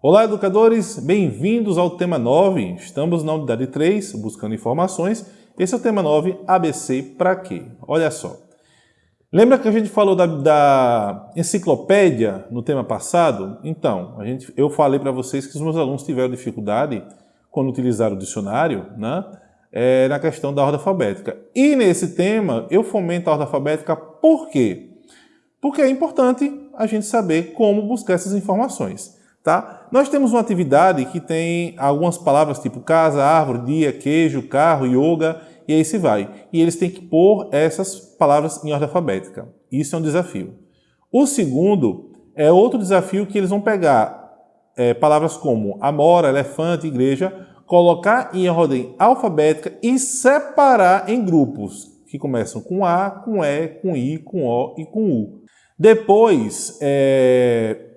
Olá, educadores! Bem-vindos ao tema 9. Estamos na unidade 3, buscando informações. Esse é o tema 9, ABC para quê? Olha só. Lembra que a gente falou da, da enciclopédia no tema passado? Então, a gente, eu falei para vocês que os meus alunos tiveram dificuldade quando utilizaram o dicionário, né? É, na questão da ordem alfabética. E nesse tema, eu fomento a ordem alfabética por quê? Porque é importante a gente saber como buscar essas informações. Tá? Nós temos uma atividade que tem algumas palavras tipo casa, árvore, dia, queijo, carro, yoga e aí se vai. E eles têm que pôr essas palavras em ordem alfabética. Isso é um desafio. O segundo é outro desafio que eles vão pegar é, palavras como amora, elefante, igreja, colocar em ordem alfabética e separar em grupos que começam com A, com E, com I, com O e com U. Depois, é,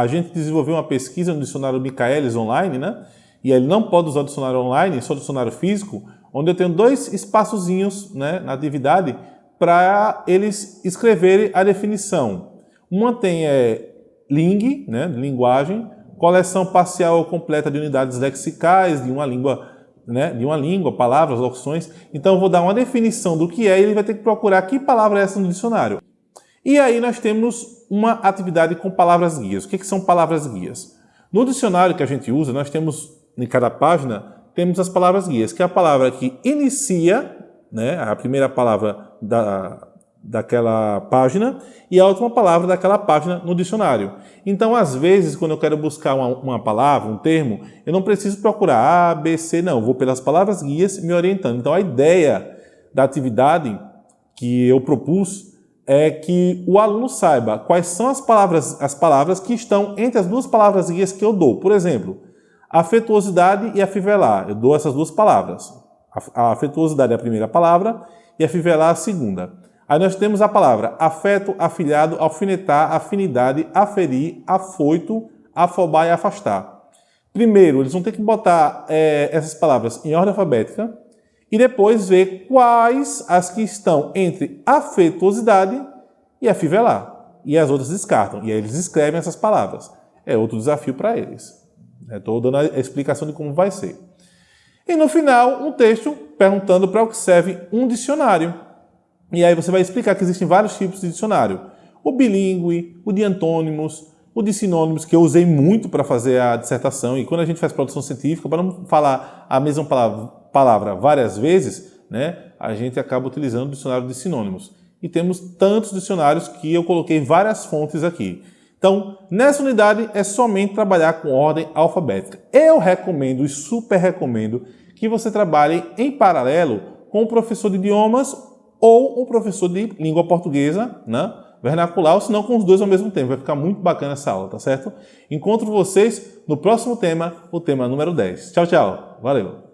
a gente desenvolveu uma pesquisa no dicionário Michaelis online, né? E ele não pode usar o dicionário online, só o dicionário físico, onde eu tenho dois espaçozinhos né, na atividade para eles escreverem a definição. Uma tem é, ling, né, linguagem, coleção parcial ou completa de unidades lexicais de uma língua, né, de uma língua, palavras, locuções. Então eu vou dar uma definição do que é e ele vai ter que procurar que palavra é essa no dicionário. E aí nós temos uma atividade com palavras guias. O que, que são palavras guias? No dicionário que a gente usa, nós temos, em cada página, temos as palavras guias, que é a palavra que inicia, né, a primeira palavra da, daquela página e a última palavra daquela página no dicionário. Então, às vezes, quando eu quero buscar uma, uma, palavra, um termo, eu não preciso procurar A, B, C, não. Eu vou pelas palavras guias me orientando. Então, a ideia da atividade que eu propus é que o aluno saiba quais são as palavras, as palavras que estão entre as duas palavras guias que eu dou. Por exemplo, afetuosidade e afivelar. Eu dou essas duas palavras. A afetuosidade é a primeira palavra e afivelar a segunda. Aí nós temos a palavra afeto, afilhado, alfinetar, afinidade, aferir, afoito, afobar e afastar. Primeiro, eles vão ter que botar é, essas palavras em ordem alfabética, e depois ver quais as que estão entre afetuosidade e afivelar. E as outras descartam. E aí eles escrevem essas palavras. É outro desafio para eles. Estou dando a explicação de como vai ser. E no final, um texto perguntando para o que serve um dicionário. E aí você vai explicar que existem vários tipos de dicionário. O bilíngue, o de antônimos, o de sinônimos, que eu usei muito para fazer a dissertação. E quando a gente faz produção científica, para não falar a mesma palavra palavra várias vezes, né, a gente acaba utilizando o dicionário de sinônimos. E temos tantos dicionários que eu coloquei várias fontes aqui. Então, nessa unidade é somente trabalhar com ordem alfabética. Eu recomendo e super recomendo que você trabalhe em paralelo com o professor de idiomas ou o professor de língua portuguesa, né? vernacular, ou se não com os dois ao mesmo tempo. Vai ficar muito bacana essa aula, tá certo? Encontro vocês no próximo tema, o tema número 10. Tchau, tchau. Valeu!